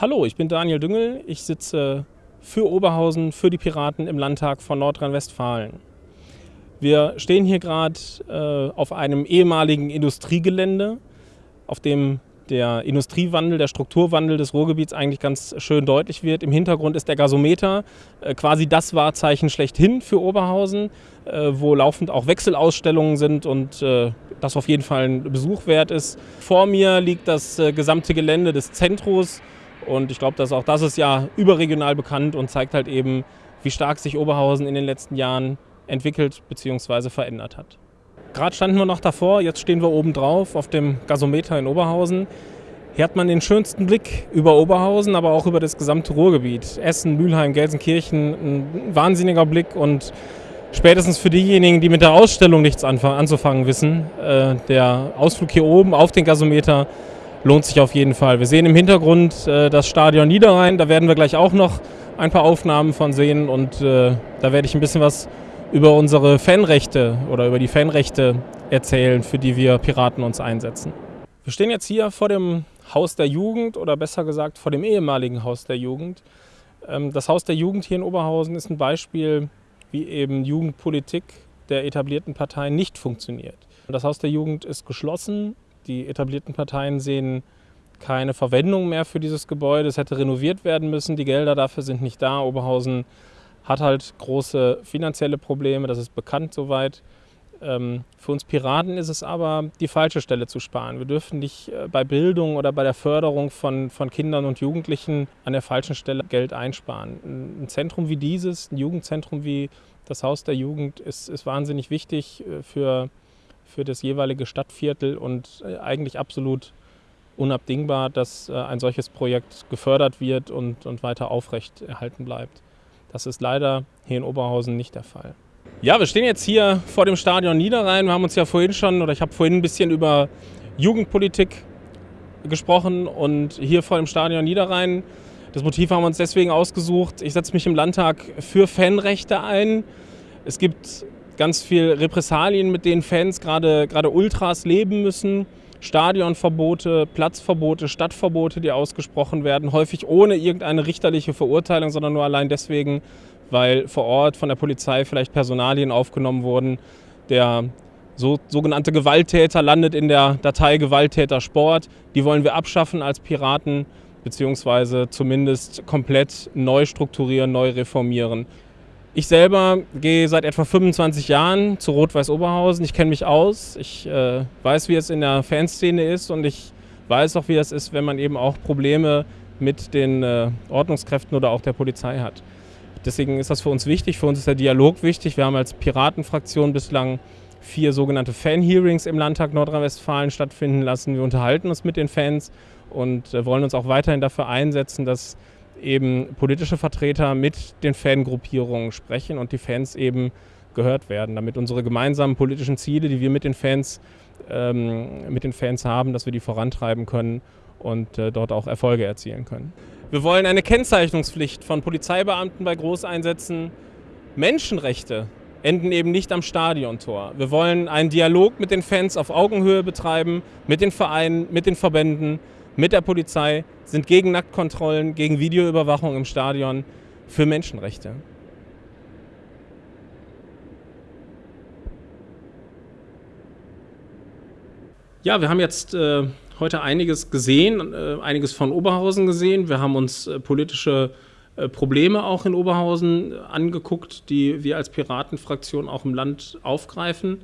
Hallo, ich bin Daniel Düngel. Ich sitze für Oberhausen, für die Piraten im Landtag von Nordrhein-Westfalen. Wir stehen hier gerade äh, auf einem ehemaligen Industriegelände, auf dem der Industriewandel, der Strukturwandel des Ruhrgebiets eigentlich ganz schön deutlich wird. Im Hintergrund ist der Gasometer, äh, quasi das Wahrzeichen schlechthin für Oberhausen, äh, wo laufend auch Wechselausstellungen sind und äh, das auf jeden Fall ein Besuch wert ist. Vor mir liegt das äh, gesamte Gelände des Zentros und ich glaube, dass auch das ist ja überregional bekannt und zeigt halt eben, wie stark sich Oberhausen in den letzten Jahren entwickelt bzw. verändert hat. Gerade standen wir noch davor, jetzt stehen wir oben drauf auf dem Gasometer in Oberhausen. Hier hat man den schönsten Blick über Oberhausen, aber auch über das gesamte Ruhrgebiet. Essen, Mülheim, Gelsenkirchen, ein wahnsinniger Blick und spätestens für diejenigen, die mit der Ausstellung nichts anzufangen wissen, äh, der Ausflug hier oben auf den Gasometer lohnt sich auf jeden Fall. Wir sehen im Hintergrund äh, das Stadion Niederrhein, da werden wir gleich auch noch ein paar Aufnahmen von sehen und äh, da werde ich ein bisschen was über unsere Fanrechte oder über die Fanrechte erzählen, für die wir Piraten uns einsetzen. Wir stehen jetzt hier vor dem Haus der Jugend oder besser gesagt vor dem ehemaligen Haus der Jugend. Ähm, das Haus der Jugend hier in Oberhausen ist ein Beispiel, wie eben Jugendpolitik der etablierten Parteien nicht funktioniert. Das Haus der Jugend ist geschlossen, die etablierten Parteien sehen keine Verwendung mehr für dieses Gebäude. Es hätte renoviert werden müssen. Die Gelder dafür sind nicht da. Oberhausen hat halt große finanzielle Probleme. Das ist bekannt soweit. Ähm, für uns Piraten ist es aber die falsche Stelle zu sparen. Wir dürfen nicht äh, bei Bildung oder bei der Förderung von, von Kindern und Jugendlichen an der falschen Stelle Geld einsparen. Ein Zentrum wie dieses, ein Jugendzentrum wie das Haus der Jugend ist, ist wahnsinnig wichtig äh, für für das jeweilige Stadtviertel und äh, eigentlich absolut unabdingbar, dass äh, ein solches Projekt gefördert wird und, und weiter aufrecht erhalten bleibt. Das ist leider hier in Oberhausen nicht der Fall. Ja, wir stehen jetzt hier vor dem Stadion Niederrhein. Wir haben uns ja vorhin schon, oder ich habe vorhin ein bisschen über Jugendpolitik gesprochen und hier vor dem Stadion Niederrhein. Das Motiv haben wir uns deswegen ausgesucht. Ich setze mich im Landtag für Fanrechte ein. Es gibt ganz viel Repressalien, mit denen Fans, gerade, gerade Ultras, leben müssen. Stadionverbote, Platzverbote, Stadtverbote, die ausgesprochen werden, häufig ohne irgendeine richterliche Verurteilung, sondern nur allein deswegen, weil vor Ort von der Polizei vielleicht Personalien aufgenommen wurden. Der so, sogenannte Gewalttäter landet in der Datei Gewalttäter Sport. Die wollen wir abschaffen als Piraten, beziehungsweise zumindest komplett neu strukturieren, neu reformieren. Ich selber gehe seit etwa 25 Jahren zu Rot-Weiß Oberhausen. Ich kenne mich aus. Ich äh, weiß, wie es in der Fanszene ist und ich weiß auch, wie es ist, wenn man eben auch Probleme mit den äh, Ordnungskräften oder auch der Polizei hat. Deswegen ist das für uns wichtig. Für uns ist der Dialog wichtig. Wir haben als Piratenfraktion bislang vier sogenannte Fan-Hearings im Landtag Nordrhein-Westfalen stattfinden lassen. Wir unterhalten uns mit den Fans und äh, wollen uns auch weiterhin dafür einsetzen, dass eben politische Vertreter mit den Fangruppierungen sprechen und die Fans eben gehört werden, damit unsere gemeinsamen politischen Ziele, die wir mit den Fans, ähm, mit den Fans haben, dass wir die vorantreiben können und äh, dort auch Erfolge erzielen können. Wir wollen eine Kennzeichnungspflicht von Polizeibeamten bei Großeinsätzen. Menschenrechte enden eben nicht am Stadiontor. Wir wollen einen Dialog mit den Fans auf Augenhöhe betreiben, mit den Vereinen, mit den Verbänden, mit der Polizei, sind gegen Nacktkontrollen, gegen Videoüberwachung im Stadion, für Menschenrechte. Ja, wir haben jetzt äh, heute einiges gesehen, äh, einiges von Oberhausen gesehen. Wir haben uns äh, politische äh, Probleme auch in Oberhausen angeguckt, die wir als Piratenfraktion auch im Land aufgreifen.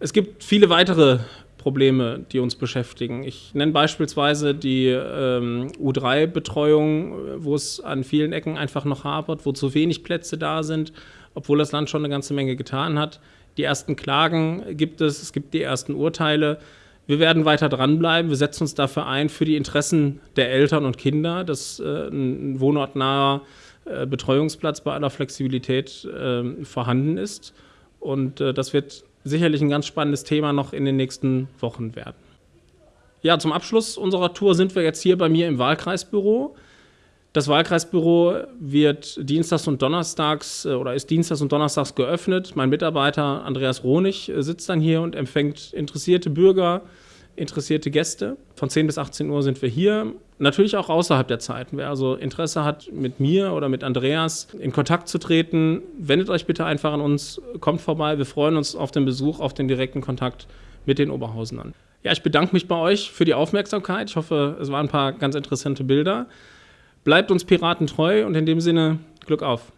Es gibt viele weitere Probleme, die uns beschäftigen. Ich nenne beispielsweise die ähm, U3-Betreuung, wo es an vielen Ecken einfach noch hapert, wo zu wenig Plätze da sind, obwohl das Land schon eine ganze Menge getan hat. Die ersten Klagen gibt es, es gibt die ersten Urteile. Wir werden weiter dranbleiben. Wir setzen uns dafür ein, für die Interessen der Eltern und Kinder, dass äh, ein wohnortnaher äh, Betreuungsplatz bei aller Flexibilität äh, vorhanden ist. Und äh, das wird sicherlich ein ganz spannendes Thema noch in den nächsten Wochen werden. Ja, zum Abschluss unserer Tour sind wir jetzt hier bei mir im Wahlkreisbüro. Das Wahlkreisbüro wird dienstags und donnerstags äh, oder ist dienstags und donnerstags geöffnet. Mein Mitarbeiter Andreas Ronig äh, sitzt dann hier und empfängt interessierte Bürger, interessierte Gäste. Von 10 bis 18 Uhr sind wir hier. Natürlich auch außerhalb der Zeiten. Wer also Interesse hat, mit mir oder mit Andreas in Kontakt zu treten, wendet euch bitte einfach an uns, kommt vorbei. Wir freuen uns auf den Besuch, auf den direkten Kontakt mit den Oberhausenern. Ja, ich bedanke mich bei euch für die Aufmerksamkeit. Ich hoffe, es waren ein paar ganz interessante Bilder. Bleibt uns Piraten treu und in dem Sinne Glück auf.